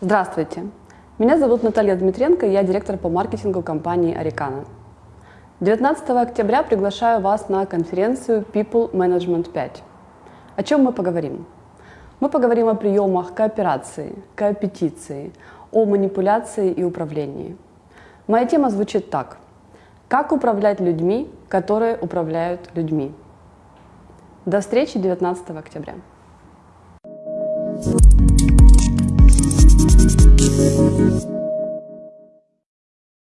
Здравствуйте! Меня зовут Наталья Дмитренко, я директор по маркетингу компании Арикана. 19 октября приглашаю вас на конференцию People Management 5. О чем мы поговорим? Мы поговорим о приемах кооперации, коапетиции, о манипуляции и управлении. Моя тема звучит так. Как управлять людьми, которые управляют людьми? До встречи 19 октября.